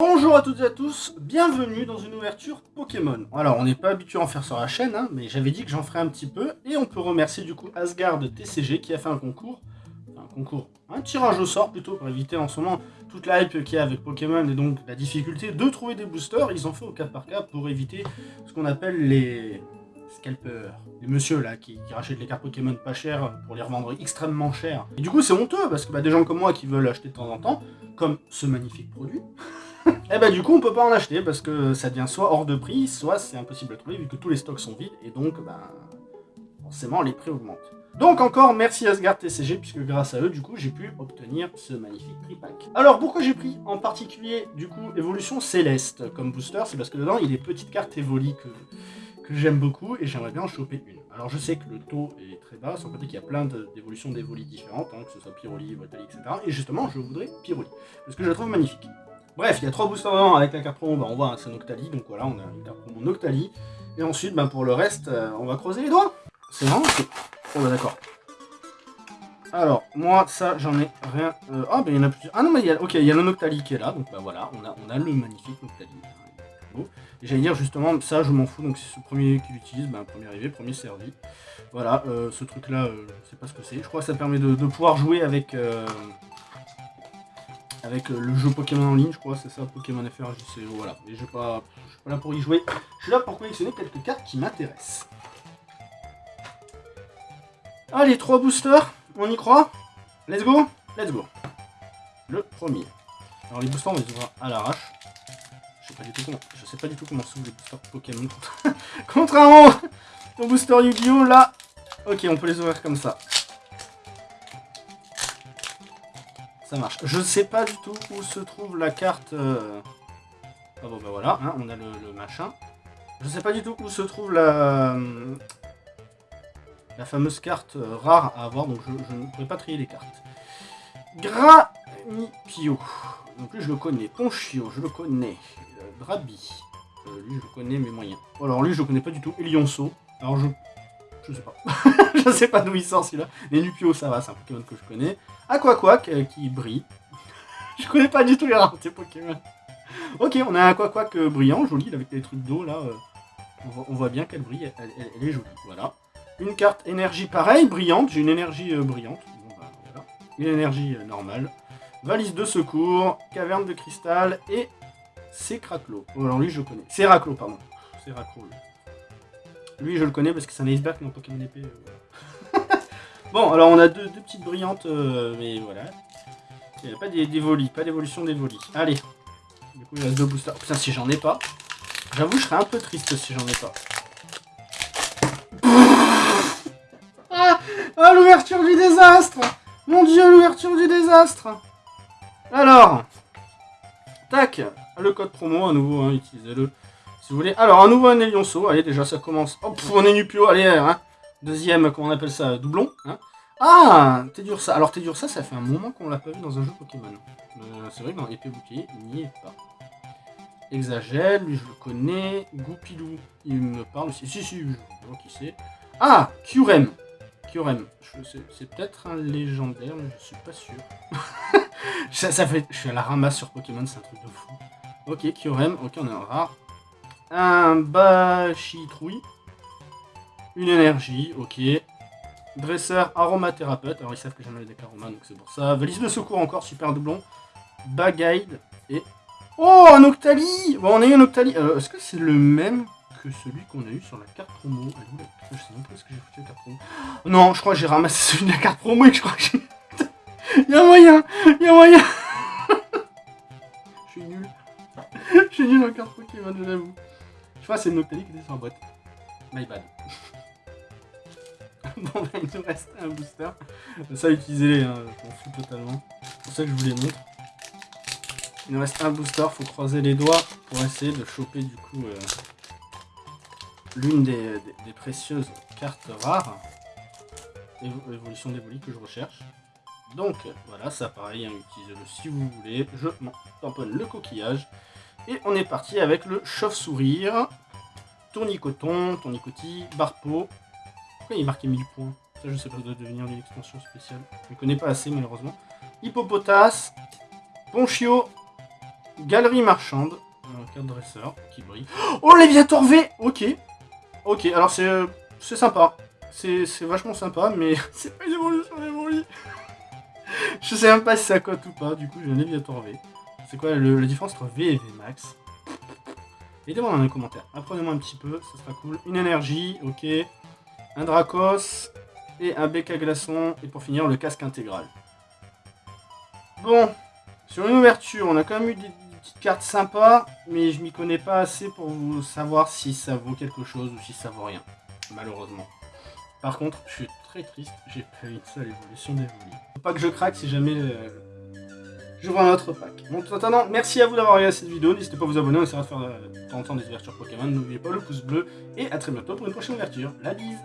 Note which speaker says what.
Speaker 1: Bonjour à toutes et à tous, bienvenue dans une ouverture Pokémon. Alors, on n'est pas habitué à en faire sur la chaîne, hein, mais j'avais dit que j'en ferais un petit peu, et on peut remercier du coup Asgard TCG qui a fait un concours, un concours, un tirage au sort plutôt, pour éviter en ce moment toute la hype qu'il y a avec Pokémon, et donc la difficulté de trouver des boosters, ils ont fait au cas par cas pour éviter ce qu'on appelle les scalpers, les monsieur là qui, rachètent les cartes Pokémon pas chères pour les revendre extrêmement cher. Et du coup c'est honteux, parce que bah, des gens comme moi qui veulent acheter de temps en temps, comme ce magnifique produit, et eh bah du coup on peut pas en acheter parce que ça devient soit hors de prix, soit c'est impossible à trouver vu que tous les stocks sont vides et donc bah, forcément les prix augmentent. Donc encore merci Asgard TCG puisque grâce à eux du coup j'ai pu obtenir ce magnifique tripack. Alors pourquoi j'ai pris en particulier du coup évolution céleste comme booster? C'est parce que dedans il y a des petites cartes évolies que, j'aime beaucoup et j'aimerais bien en choper une. Alors je sais que le taux est très bas, sans compter qu'il y a plein d'évolutions d'évolies différentes, hein, que ce soit Pyroli, Voltali, etc. Et justement je voudrais Pyroli parce que je la trouve magnifique. Bref, il y a trois boosters dedans avec la carte promo, bah, on voit c'est Noctali, donc voilà, on a une carte promo Noctali. Et ensuite, bah, pour le reste, euh, on va creuser les doigts. C'est vraiment Oh bah d'accord. Alors, moi, ça, j'en ai rien... Euh, ah, bah il y en a plusieurs. Ah non, mais il y a... Ok, il y a le Noctali qui est là, donc bah voilà, on a, on a le magnifique Noctali. J'allais dire justement, ça je m'en fous, donc c'est ce premier qui l'utilise, bah, premier arrivé, premier servi. Voilà, euh, ce truc là, je sais pas ce que c'est. Je crois que ça permet de, pouvoir jouer avec, avec euh, le jeu Pokémon en ligne, je crois, c'est ça, Pokémon FR, je sais, voilà. Mais je suis pas, là pour y jouer, je suis là pour collectionner quelques cartes qui m'intéressent. Allez, trois boosters, on y croit Let's go Let's go Le premier. Alors les boosters, on les ouvre à l'arrache. Je sais pas du tout comment, je sais pas du tout comment s'ouvrent les boosters Pokémon. Contrairement au booster Yu-Gi-Oh! Là, ok, on peut les ouvrir comme ça. Ça marche. Je sais pas du tout où se trouve la carte... Euh, ah bon bah voilà, hein, on a le, machin. Je sais pas du tout où se trouve la... La fameuse carte euh, rare à avoir, donc je, ne pourrais pas trier les cartes. Granipio. Donc lui je le connais. Ponchio, je le connais. Euh, Drabi. lui je le connais mais moyen. Alors lui je le connais pas du tout. Elionso. Alors je je sais pas. je sais pas d'où il sort celui-là. Les Nupio, ça va, c'est un Pokémon que je connais. Aquaquack euh, qui brille. je connais pas du tout les raretés Pokémon. Ok, on a un Aquaquack euh, brillant, joli, avec des trucs d'eau là. Euh, on, voit, bien qu'elle brille, elle, est jolie. Voilà. Une carte énergie pareille, brillante. J'ai une énergie brillante. Bah, une énergie normale. Valise de secours, caverne de cristal et c'est Craclo. Oh, alors lui je connais. C'est Raclo, pardon. C'est Raclo. Lui, je le connais parce que c'est un iceberg mon Pokémon épée. Euh, bon, alors on a deux, petites brillantes, euh, mais voilà. Il n'y a pas d'évoli, pas d'évolution d'évoli. Allez. Du coup, il reste deux boosters. putain, si j'en ai pas. J'avoue, je serais un peu triste si j'en ai pas. Ah, ah l'ouverture du désastre Mon dieu, l'ouverture du désastre Alors. Tac. Le code promo, à nouveau, hein, utilisez-le si vous voulez. Alors, un nouveau Anelionso. Allez, déjà, ça commence. Hop, on est Nupio. Allez, hein. Deuxième, comment on appelle ça Doublon. Hein. Ah ça. Alors, ça, ça fait un moment qu'on l'a pas vu dans un jeu Pokémon. Euh, c'est vrai que dans Épée Bouclier, il n'y est pas. Exagèle, lui, je le connais. Goupilou, il me parle aussi. Si, si, je vois qui c'est. Ah Kyurem. Kyurem. C'est peut-être un légendaire, mais je suis pas sûr. ça, fait... Je suis à la ramasse sur Pokémon, c'est un truc de fou. Ok, Kyurem. Ok, on est en rare un Bachitrouille, une énergie, ok. Dresseur aromathérapeute, alors ils savent que j'aime les decks aroma, donc c'est pour ça. Valise de secours encore, super doublon. Bagide et... Oh, un Octali Bon, on a eu un Octali. Euh, est-ce que c'est le même que celui qu'on a eu sur la carte promo? Je sais même pas ce que j'ai foutu la carte promo. Non, je crois que j'ai ramassé celui de la carte promo et que je crois que j'ai... Il y a moyen Il y a moyen Je suis nul. Je suis nul en carte Pokémon, je c'est Noctali qui était sur la boîte. My bad. bon, bah, il nous reste un booster. Ça, utilisez-les, hein, je m'en fous totalement. C'est pour ça que je vous les montre. Il nous reste un booster, faut croiser les doigts pour essayer de choper du coup euh, l'une des, précieuses cartes rares. Évolution d'évoli que je recherche. Donc voilà, ça pareil, hein, utilisez-le si vous voulez. Je m'en tamponne le coquillage. Et on est parti avec le chauve-sourire, tournicoton, tournicotis, barpo. Pourquoi il est marqué 1000 points? Ça, je sais pas, ça doit devenir une extension spéciale. Je ne connais pas assez, malheureusement. Hippopotas, Ponchio, Galerie marchande. Un carte dresseur qui brille. Oh, Léviator V Ok. Ok, alors c'est euh, sympa. C'est vachement sympa, mais c'est pas une évolution d'évolution. Je sais même pas si ça cote ou pas, du coup j'ai un Léviator V. C'est quoi la différence entre V et V max? Mettez-moi dans les commentaires. Apprenez-moi un petit peu, ça sera cool. Une énergie, ok. Un Dracos et un bec à glaçon. Et pour finir, le casque intégral. Bon, sur une ouverture, on a quand même eu des, petites cartes sympas, mais je m'y connais pas assez pour vous savoir si ça vaut quelque chose ou si ça vaut rien, malheureusement. Par contre, je suis très triste, j'ai pas eu une seule évolution d'évoluer. Faut pas que je craque si jamais euh, j'ouvre un autre pack. Bon, en attendant, merci à vous d'avoir regardé cette vidéo, n'hésitez pas à vous abonner, on essaiera de faire euh, de temps en temps des ouvertures Pokémon, n'oubliez pas le pouce bleu, et à très bientôt pour une prochaine ouverture. La bise